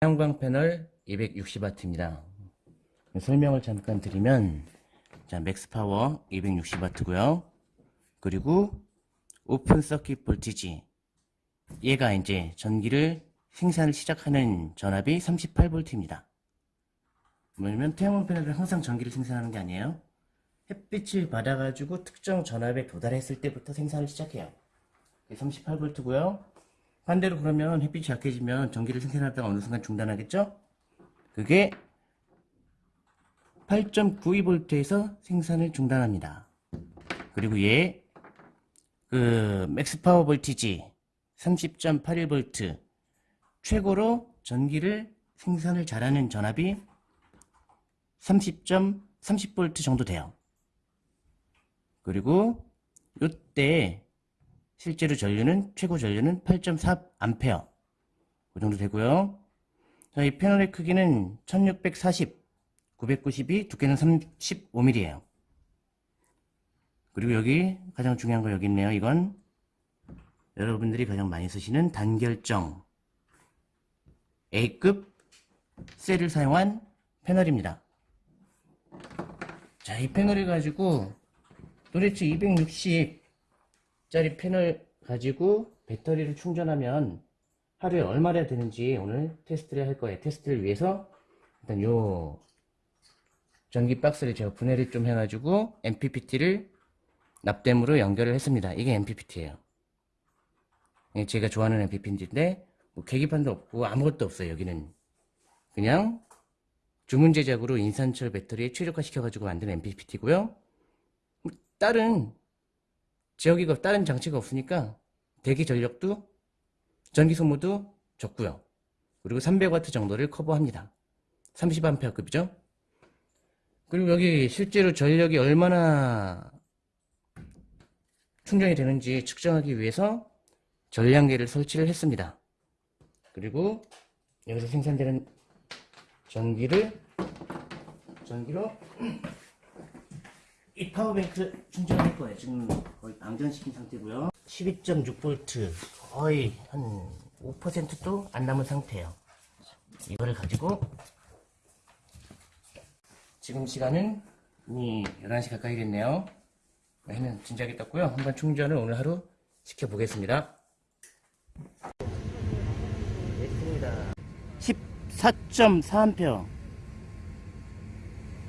태양광 패널 260W입니다. 설명을 잠깐 드리면 자 max power 260W고요. 그리고 open circuit voltage 얘가 이제 전기를 생산을 시작하는 전압이 38V입니다. 뭐냐면 태양광 패널은 항상 전기를 생산하는 게 아니에요. 햇빛을 받아가지고 특정 전압에 도달했을 때부터 생산을 시작해요. 38V고요. 반대로 그러면 햇빛이 약해지면 전기를 생산하다가 어느 순간 중단하겠죠? 그게 8.92V에서 생산을 중단합니다. 그리고 얘, 그, max power voltage 30.81V 최고로 전기를 생산을 잘하는 전압이 30.30V 정도 돼요. 그리고 요때 실제로 전류는 최고 전류는 8.4A 그 정도 되고요. 자, 이 패널의 크기는 1640, 992, 두께는 35mm예요. 그리고 여기 가장 중요한 거 여기 있네요. 이건 여러분들이 가장 많이 쓰시는 단결정 A급 셀을 사용한 패널입니다. 자, 이 패널을 가지고 도대체 260 짜리 패널 가지고 배터리를 충전하면 하루에 얼마나 되는지 오늘 테스트를 할 거예요. 테스트를 위해서 일단 요 전기 박스를 제가 분해를 좀 해가지고 MPPT를 납땜으로 연결을 했습니다. 이게 MPPT예요. 제가 좋아하는 MPPT인데 뭐 계기판도 없고 아무것도 없어요. 여기는 그냥 주문 제작으로 인산철 배터리에 최적화 시켜가지고 만든 MPPT고요. 다른 지역이가 다른 장치가 없으니까 대기 전력도 전기 소모도 적고요. 그리고 300W 정도를 커버합니다. 30A급이죠. 그리고 여기 실제로 전력이 얼마나 충전이 되는지 측정하기 위해서 전량계를 설치를 했습니다. 그리고 여기서 생산되는 전기를 전기로 이 파워뱅크 충전할 거예요. 지금 거의 방전시킨 상태고요. 12.6V 거의 한 5%도 안 남은 상태예요. 이거를 가지고 지금 시간은 이미 11시 가까이 됐네요. 해는 진작에 떴고요. 한번 충전을 오늘 하루 시켜보겠습니다. 됐습니다. 14.4A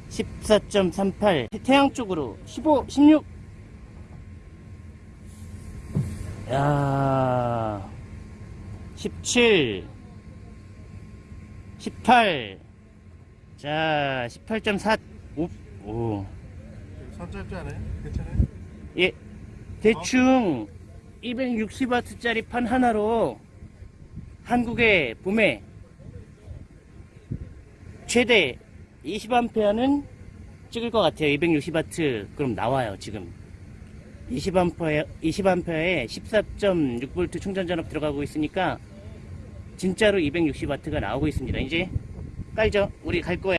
14.38 태양 쪽으로 15, 16 야, 17 18 자, 18.4 오, 오. 선짧지 않아요? 괜찮아요? 예, 대충 260W짜리 판 하나로 한국의 봄에 최대 20A는 찍을 것 같아요. 260W 그럼 나와요 지금 20A 20A에 14.6V 충전 전압 들어가고 있으니까 진짜로 260W가 나오고 있습니다. 이제 깔죠? 우리 갈 거예요.